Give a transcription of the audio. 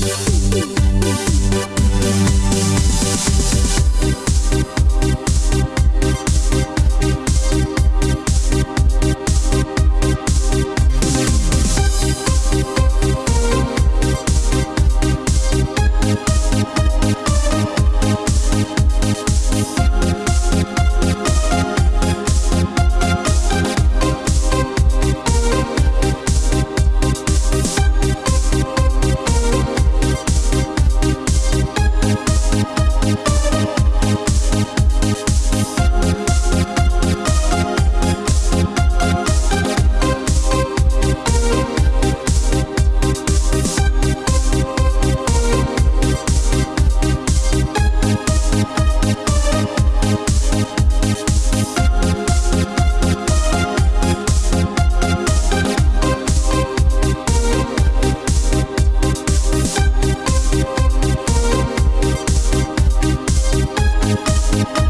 Bye. Thank